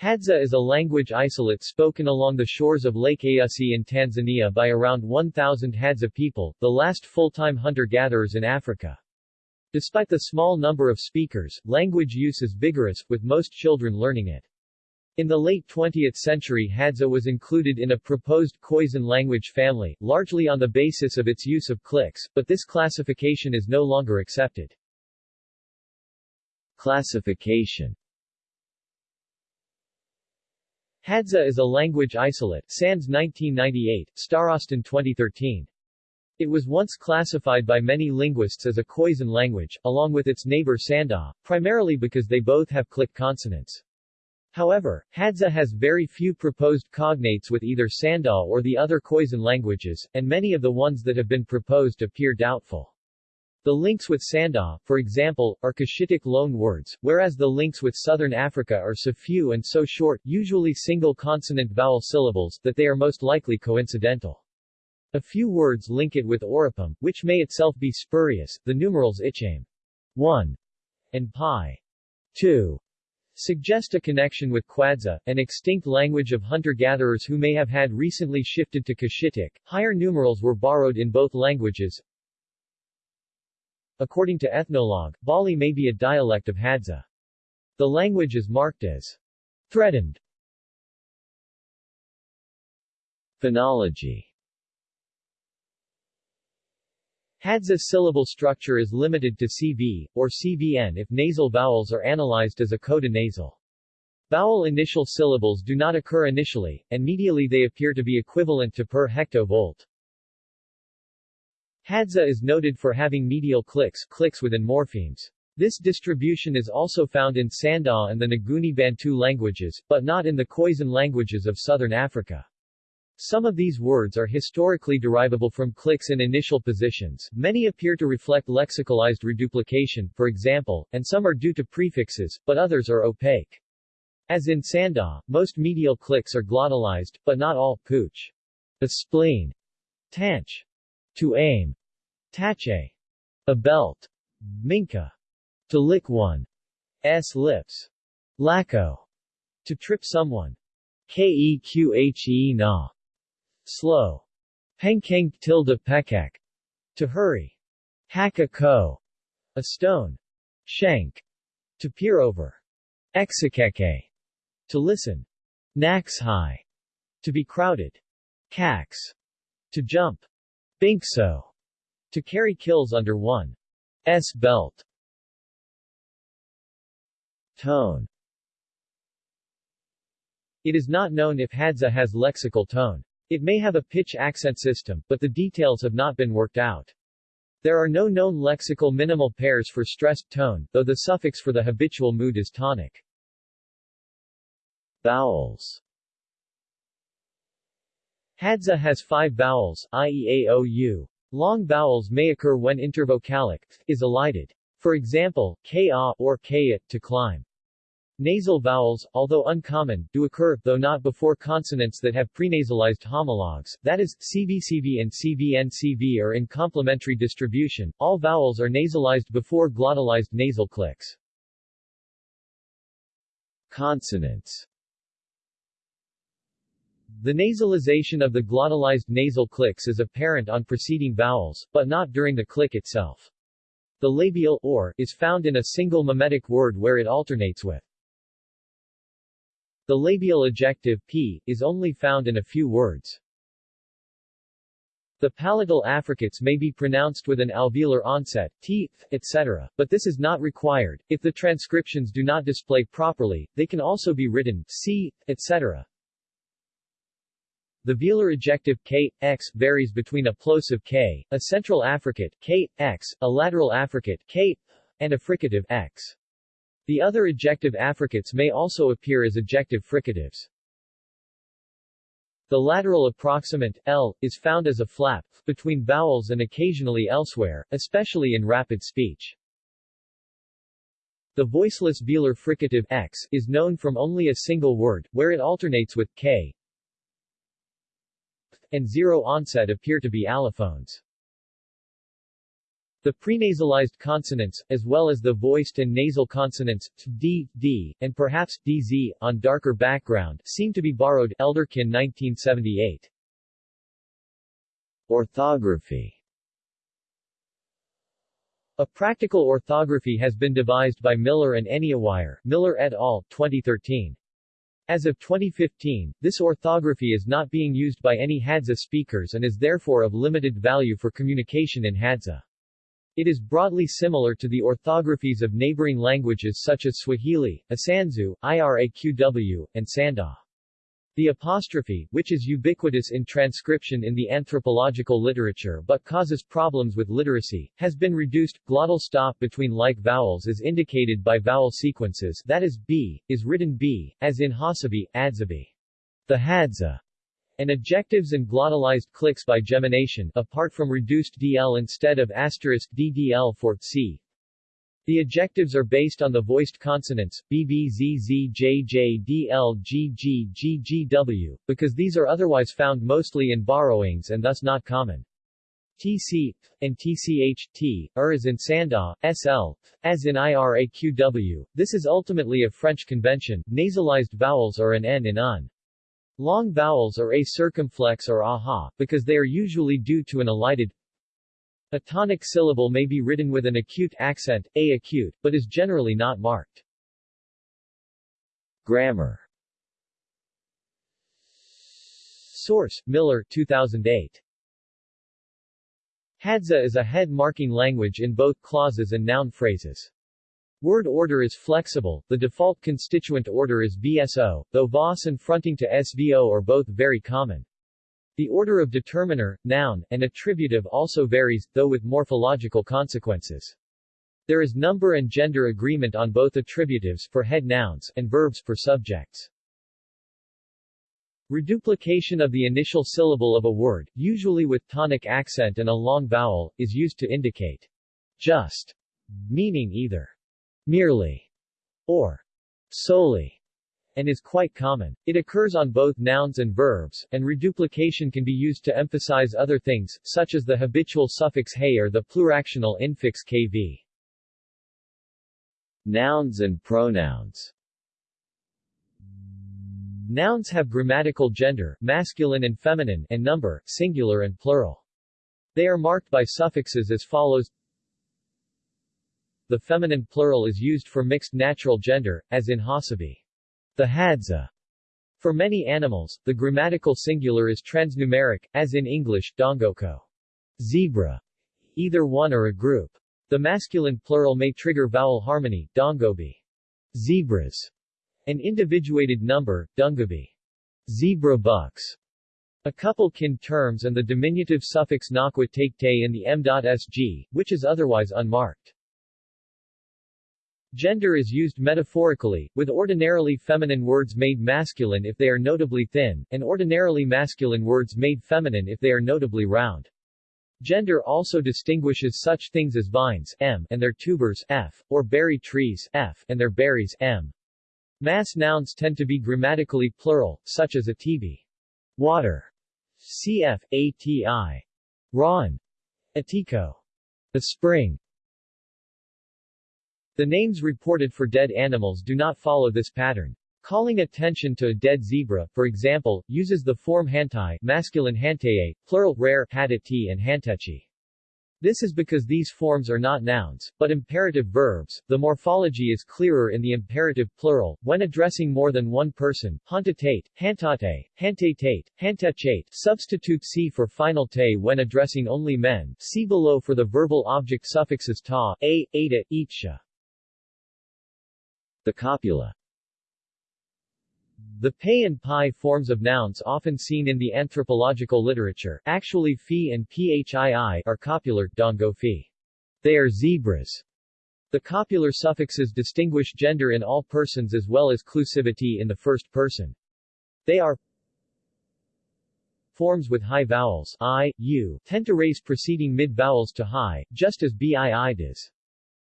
Hadza is a language isolate spoken along the shores of Lake Eyasi in Tanzania by around 1,000 Hadza people, the last full-time hunter-gatherers in Africa. Despite the small number of speakers, language use is vigorous, with most children learning it. In the late 20th century Hadza was included in a proposed Khoisan language family, largely on the basis of its use of clicks, but this classification is no longer accepted. Classification Hadza is a language isolate, Sands 1998, Starostin 2013. It was once classified by many linguists as a Khoisan language, along with its neighbor Sanda, primarily because they both have click consonants. However, Hadza has very few proposed cognates with either Sanda or the other Khoisan languages, and many of the ones that have been proposed appear doubtful. The links with Sanda, for example, are Cushitic loan words, whereas the links with Southern Africa are so few and so short, usually single consonant vowel syllables, that they are most likely coincidental. A few words link it with Oropom, which may itself be spurious, the numerals Ichame 1 and Pi 2 suggest a connection with Kwadza, an extinct language of hunter-gatherers who may have had recently shifted to Cushitic. Higher numerals were borrowed in both languages, According to Ethnologue, Bali may be a dialect of Hadza. The language is marked as threatened. Phonology Hadza syllable structure is limited to CV, or CVN if nasal vowels are analyzed as a coda nasal. Vowel initial syllables do not occur initially, and medially they appear to be equivalent to per hectovolt. Hadza is noted for having medial clicks, clicks within morphemes. This distribution is also found in Sanda and the Nguni Bantu languages, but not in the Khoisan languages of southern Africa. Some of these words are historically derivable from clicks in initial positions, many appear to reflect lexicalized reduplication, for example, and some are due to prefixes, but others are opaque. As in Sanda, most medial clicks are glottalized, but not all, pooch, a spleen, tanch, to aim, Tache. A belt. Minka. To lick one's lips. Lacko. To trip someone. Keqhe na. Slow. Penkeng tilde pekak. To hurry. Haka ko. A stone. Shank. To peer over. Exekeke. To listen. Nax high. To be crowded. Cax. To jump. Binkso. To carry kills under one's belt. Tone It is not known if Hadza has lexical tone. It may have a pitch accent system, but the details have not been worked out. There are no known lexical minimal pairs for stressed tone, though the suffix for the habitual mood is tonic. Vowels Hadza has five vowels, i.e. a, o, u. Long vowels may occur when intervocalic is elided. For example, ka or ka to climb. Nasal vowels, although uncommon, do occur, though not before consonants that have prenasalized homologs, that is, CVCV and CVNCV are in complementary distribution, all vowels are nasalized before glottalized nasal clicks. Consonants the nasalization of the glottalized nasal clicks is apparent on preceding vowels, but not during the click itself. The labial or is found in a single mimetic word where it alternates with. The labial ejective p is only found in a few words. The palatal affricates may be pronounced with an alveolar onset, t, etc., but this is not required. If the transcriptions do not display properly, they can also be written c, etc. The velar ejective k, x varies between a plosive k, a central affricate k, x, a lateral affricate k, and a fricative x. The other ejective affricates may also appear as ejective fricatives. The lateral approximant, L, is found as a flap, between vowels and occasionally elsewhere, especially in rapid speech. The voiceless velar fricative x is known from only a single word, where it alternates with k, and zero onset appear to be allophones. The prenasalized consonants, as well as the voiced and nasal consonants t, d, d, and perhaps dz, on darker background, seem to be borrowed Elderkin 1978. Orthography A practical orthography has been devised by Miller and Anyawire, Miller et al., 2013. As of 2015, this orthography is not being used by any Hadza speakers and is therefore of limited value for communication in Hadza. It is broadly similar to the orthographies of neighboring languages such as Swahili, Isanzu, Iraqw, and Sanda. The apostrophe, which is ubiquitous in transcription in the anthropological literature but causes problems with literacy, has been reduced. Glottal stop between like vowels is indicated by vowel sequences that is, b, is written b, as in Hasabi, Adzabi. The Hadza and adjectives and glottalized clicks by gemination, apart from reduced dl instead of asterisk ddl for c. The adjectives are based on the voiced consonants, bbzzjjdlggggw, because these are otherwise found mostly in borrowings and thus not common. TC, and TCH, T, er as in Sanda, SL, as in IRAQW. This is ultimately a French convention. Nasalized vowels are an N in un. Long vowels are a circumflex or aha, because they are usually due to an elided. A tonic syllable may be written with an acute accent, a acute, but is generally not marked. Grammar Source, Miller 2008. Hadza is a head-marking language in both clauses and noun phrases. Word order is flexible, the default constituent order is VSO, though VOS and fronting to SVO are both very common. The order of determiner, noun, and attributive also varies, though with morphological consequences. There is number and gender agreement on both attributives for head nouns and verbs for subjects. Reduplication of the initial syllable of a word, usually with tonic accent and a long vowel, is used to indicate just, meaning either merely, or solely, and is quite common. It occurs on both nouns and verbs, and reduplication can be used to emphasize other things, such as the habitual suffix hey or the pluractional infix kv. Nouns and pronouns Nouns have grammatical gender, masculine and feminine, and number, singular and plural. They are marked by suffixes as follows the feminine plural is used for mixed natural gender, as in Hasabi. The Hadza. For many animals, the grammatical singular is transnumeric, as in English, dongoko. Zebra. Either one or a group. The masculine plural may trigger vowel harmony, dongobi. Zebras. An individuated number, dungabi. Zebra bucks. A couple kin terms and the diminutive suffix nakwa take te in the m.sg, which is otherwise unmarked. Gender is used metaphorically, with ordinarily feminine words made masculine if they are notably thin, and ordinarily masculine words made feminine if they are notably round. Gender also distinguishes such things as vines M and their tubers F, or berry trees F and their berries M. Mass nouns tend to be grammatically plural, such as a TV. Water. Cf. ATI. Ron. Atiko. A spring. The names reported for dead animals do not follow this pattern. Calling attention to a dead zebra, for example, uses the form hantai masculine hantaye, plural rare hadati and hantechi. This is because these forms are not nouns, but imperative verbs. The morphology is clearer in the imperative plural, when addressing more than one person, hantatate, hantate, hantatate, hantechate. Substitute c for final te when addressing only men, see below for the verbal object suffixes ta, a, eta, itsha. The copula the pei and pi forms of nouns often seen in the anthropological literature, actually phi and phii, are copular, dongo phi. They are zebras. The copular suffixes distinguish gender in all persons as well as clusivity in the first person. They are forms with high vowels i, u, tend to raise preceding mid-vowels to high, just as bii does.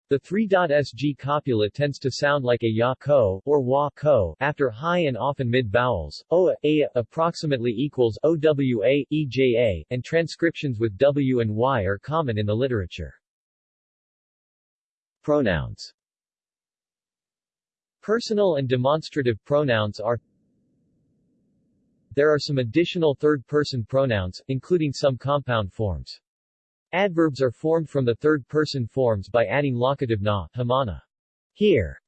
The 3.sg copula tends to sound like a ya ko or wa ko after high and often mid-vowels. Oa, a approximately equals owa, eja, and transcriptions with w and y are common in the literature. Pronouns Personal and demonstrative pronouns are There are some additional third-person pronouns, including some compound forms. Adverbs are formed from the third-person forms by adding locative na, hamana, here,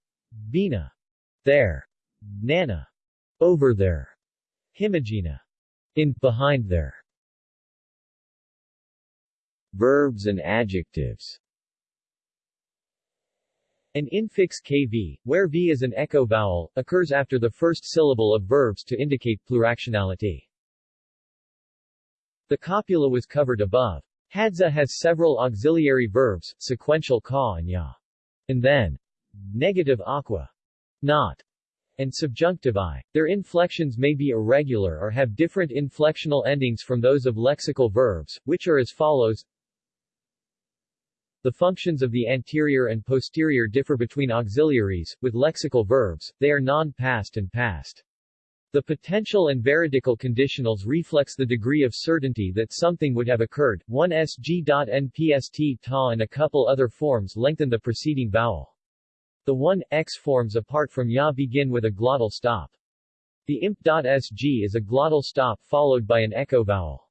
bina, there, nana, over there, himagina, in, behind there. Verbs and adjectives An infix kv, where v is an echo vowel, occurs after the first syllable of verbs to indicate pluractionality. The copula was covered above. Hadza has several auxiliary verbs, sequential ka and ya. And then. Negative aqua. Not and subjunctive i. Their inflections may be irregular or have different inflectional endings from those of lexical verbs, which are as follows. The functions of the anterior and posterior differ between auxiliaries, with lexical verbs, they are non-past and past. The potential and veridical conditionals reflex the degree of certainty that something would have occurred. 1 sg.npst ta and a couple other forms lengthen the preceding vowel. The 1x forms apart from ya begin with a glottal stop. The imp.sg is a glottal stop followed by an echo vowel.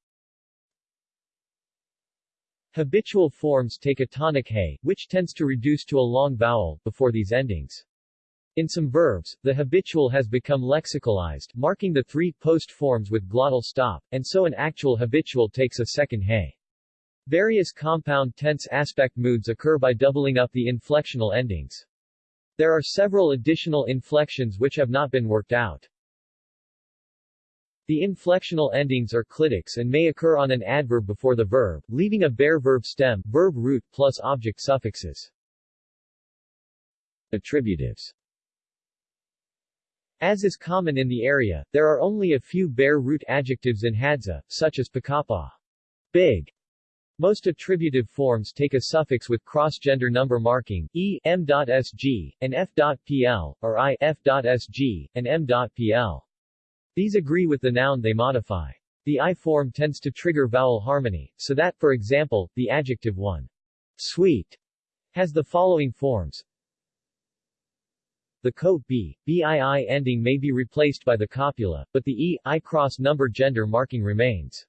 Habitual forms take a tonic he, which tends to reduce to a long vowel, before these endings. In some verbs, the habitual has become lexicalized, marking the three post forms with glottal stop, and so an actual habitual takes a second he. Various compound tense aspect moods occur by doubling up the inflectional endings. There are several additional inflections which have not been worked out. The inflectional endings are clitics and may occur on an adverb before the verb, leaving a bare verb stem, verb root plus object suffixes. Attributives As is common in the area, there are only a few bare root adjectives in Hadza, such as pakapa, big, most attributive forms take a suffix with cross-gender number marking, e, m.sg, and f.pl, or i, f.sg, and m.pl. These agree with the noun they modify. The I form tends to trigger vowel harmony, so that, for example, the adjective one, sweet, has the following forms. The co b, bii ending may be replaced by the copula, but the e, i cross number gender marking remains.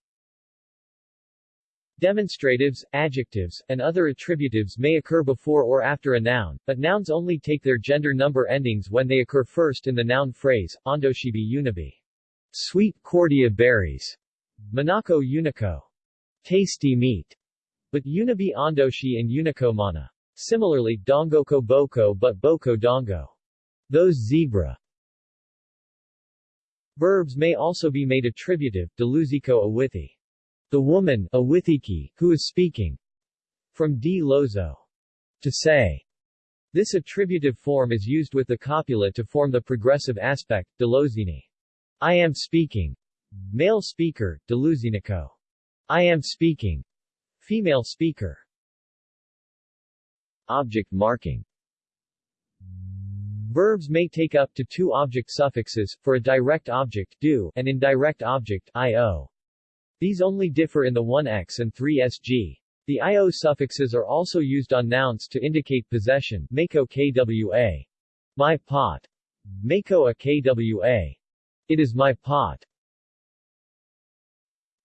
Demonstratives, adjectives, and other attributives may occur before or after a noun, but nouns only take their gender number endings when they occur first in the noun phrase, Ondoshibi unibi. Sweet cordia berries. Manako unico. Tasty meat. But unibi ondoshi and unico mana. Similarly, dongoko boko but boko dongo. Those zebra. Verbs may also be made attributive, deluziko awithi. The woman Awithiki, who is speaking. From D. Lozo. To say. This attributive form is used with the copula to form the progressive aspect, delozini. I am speaking. Male speaker, deluzinico. I am speaking. Female speaker. Object marking Verbs may take up to two object suffixes, for a direct object do, and indirect object io. These only differ in the 1x and 3sg. The io suffixes are also used on nouns to indicate possession, mako kwa. My pot. Mako a kwa. It is my pot.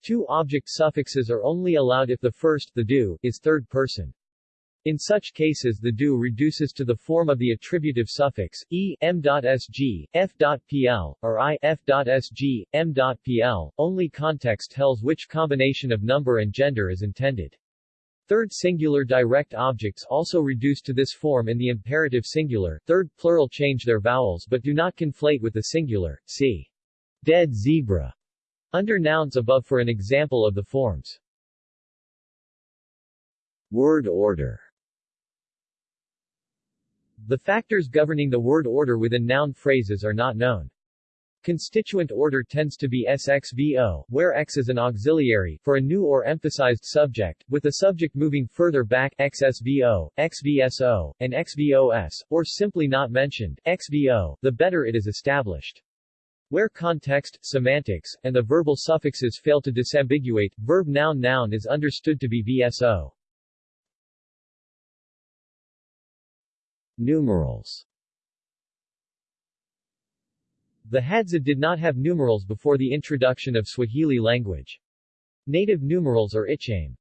Two object suffixes are only allowed if the first, the do, is third person. In such cases the do reduces to the form of the attributive suffix, e, m.sg, f.pl, or i, f.sg, m.pl, only context tells which combination of number and gender is intended. Third singular direct objects also reduce to this form in the imperative singular, third plural change their vowels but do not conflate with the singular, see. Dead zebra. Under nouns above for an example of the forms. Word order the factors governing the word order within noun phrases are not known. Constituent order tends to be SXVO, where X is an auxiliary, for a new or emphasized subject, with the subject moving further back XSVO, XVSO, and XVOS, or simply not mentioned, XVO, the better it is established. Where context, semantics, and the verbal suffixes fail to disambiguate, verb noun noun is understood to be VSO. Numerals The Hadza did not have numerals before the introduction of Swahili language. Native numerals are Ichame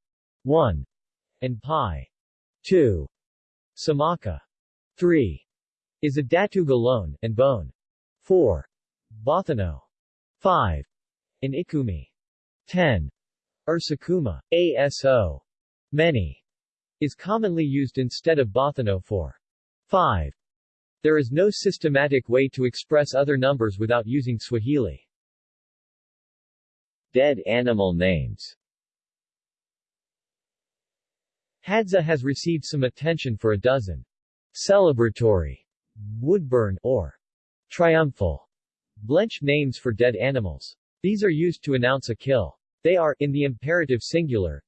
1 and Pi 2. Samaka 3 is a Datug alone, and Bone 4. Bothano 5 and Ikumi 10. Ursakuma, ASO many is commonly used instead of Bothano for 5. There is no systematic way to express other numbers without using Swahili. Dead animal names Hadza has received some attention for a dozen celebratory, woodburn, or triumphal blench names for dead animals. These are used to announce a kill. They are, in the imperative singular,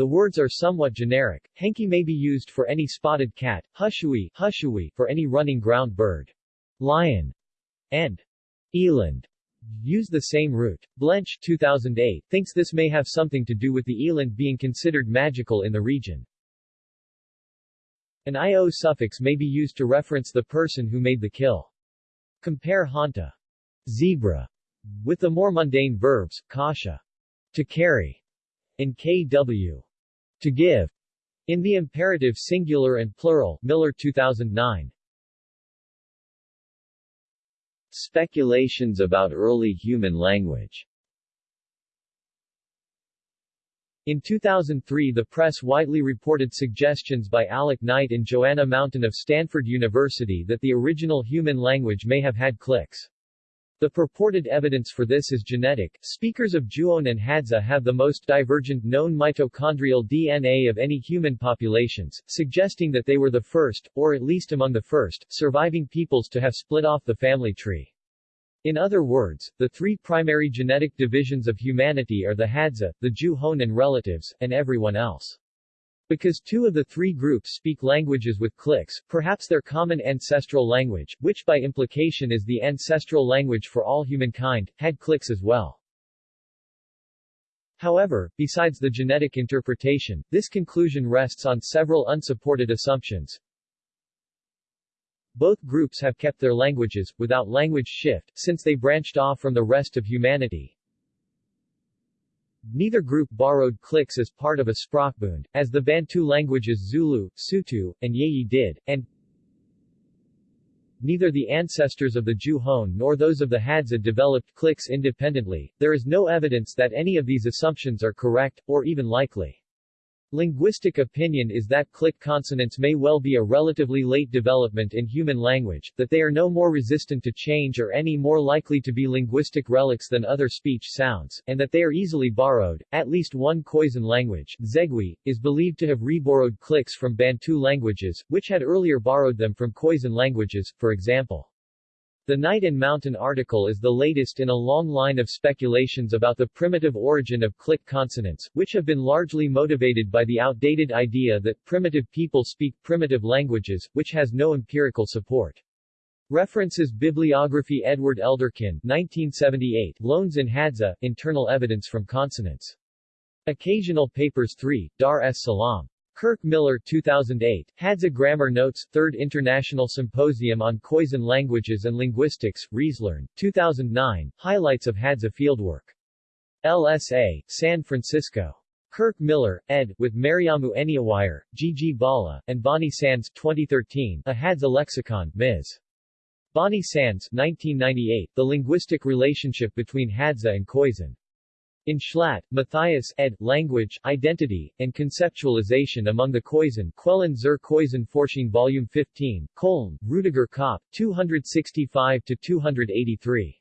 the words are somewhat generic. Henki may be used for any spotted cat, hushui, hushui for any running ground bird. Lion and eland use the same root. Blench 2008 thinks this may have something to do with the eland being considered magical in the region. An io suffix may be used to reference the person who made the kill. Compare hanta, zebra, with the more mundane verbs, kasha, to carry, and kw, to give, in the imperative singular and plural Miller 2009. Speculations about early human language In 2003 the press widely reported suggestions by Alec Knight and Joanna Mountain of Stanford University that the original human language may have had clicks. The purported evidence for this is genetic. Speakers of Juon and Hadza have the most divergent known mitochondrial DNA of any human populations, suggesting that they were the first, or at least among the first, surviving peoples to have split off the family tree. In other words, the three primary genetic divisions of humanity are the Hadza, the Juhon and relatives, and everyone else. Because two of the three groups speak languages with clicks, perhaps their common ancestral language, which by implication is the ancestral language for all humankind, had clicks as well. However, besides the genetic interpretation, this conclusion rests on several unsupported assumptions. Both groups have kept their languages, without language shift, since they branched off from the rest of humanity. Neither group borrowed clicks as part of a sprachbund, as the Bantu languages Zulu, Sotho, and Yeyi did, and neither the ancestors of the Juhon nor those of the Hadza developed clicks independently. There is no evidence that any of these assumptions are correct, or even likely. Linguistic opinion is that click consonants may well be a relatively late development in human language, that they are no more resistant to change or any more likely to be linguistic relics than other speech sounds, and that they are easily borrowed. At least one Khoisan language, Zegui, is believed to have reborrowed clicks from Bantu languages, which had earlier borrowed them from Khoisan languages, for example. The Knight and Mountain article is the latest in a long line of speculations about the primitive origin of click consonants, which have been largely motivated by the outdated idea that primitive people speak primitive languages, which has no empirical support. References Bibliography Edward Elderkin 1978 Loans in Hadza, Internal Evidence from Consonants. Occasional Papers 3, Dar es Salaam. Kirk Miller 2008, Hadza Grammar Notes, 3rd International Symposium on Khoisan Languages and Linguistics, Riezlern, 2009, Highlights of Hadza Fieldwork. LSA, San Francisco. Kirk Miller, ed., with Mariamu Anyawire, G. G. Bala, and Bonnie Sands 2013, A Hadza Lexicon, Ms. Bonnie Sands 1998, The Linguistic Relationship Between Hadza and Khoisan. In Schlatt, Matthias, ed. Language, Identity, and Conceptualization among the Khoisan Quellen zur Khoisan Forschung Volume 15, Köln, Rudiger Kopp, 265-283.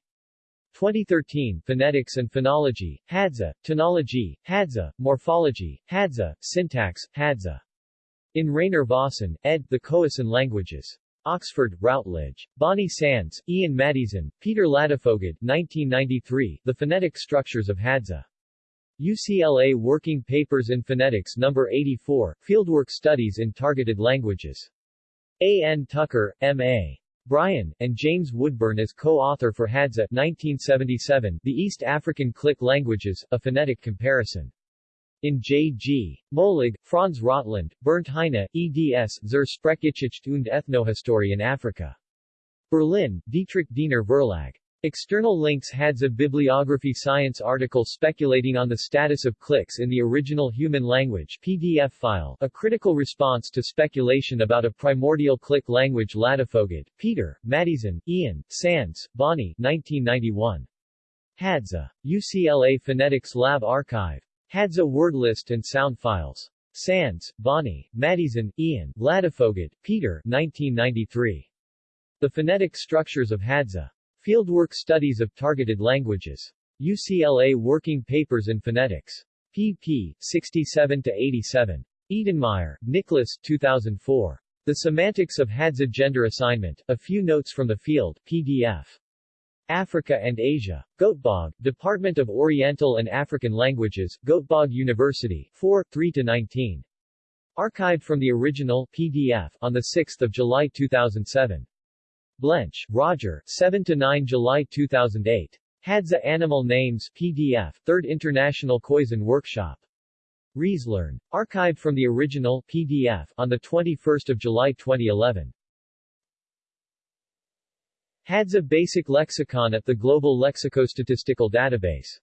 2013, Phonetics and Phonology, Hadza, Tonology, Hadza, Morphology, Hadza, Syntax, Hadza. In Rainer Vossen, ed. The Khoisan Languages. Oxford, Routledge. Bonnie Sands, Ian Maddieson, Peter Ladefoged 1993, The Phonetic Structures of Hadza. UCLA Working Papers in Phonetics No. 84, Fieldwork Studies in Targeted Languages. A. N. Tucker, M. A. Bryan, and James Woodburn as co-author for Hadza 1977, The East African Click Languages, A Phonetic Comparison. In J. G. Moelig, Franz Rottland, Bernd Heine, eds zur Sprechgeschichte und Ethnohistorie in Afrika. Berlin, Dietrich Diener Verlag. External links Hadza Bibliography Science article speculating on the status of clicks in the original human language PDF file, a critical response to speculation about a primordial click language Ladefoged, Peter, Maddieson, Ian, Sands, Bonnie 1991. Hadza. UCLA Phonetics Lab Archive. Hadza word list and sound files. Sands, Bonnie, Maddieson, Ian, Ladefoged, Peter 1993. The Phonetic Structures of Hadza. Fieldwork Studies of Targeted Languages. UCLA Working Papers in Phonetics. pp. 67-87. Edenmeyer, Nicholas 2004. The Semantics of Hadza Gender Assignment, A Few Notes from the Field, PDF. Africa and Asia. Göteborg, Department of Oriental and African Languages, Göteborg University, 4, 3-19. Archived from the original, PDF, on 6 July 2007. Blench, Roger, 7-9 July 2008. Hadza Animal Names PDF, 3rd International Khoisan Workshop. Riezlern. Archived from the original PDF on 21 July 2011. Hadza Basic Lexicon at the Global Lexicostatistical Database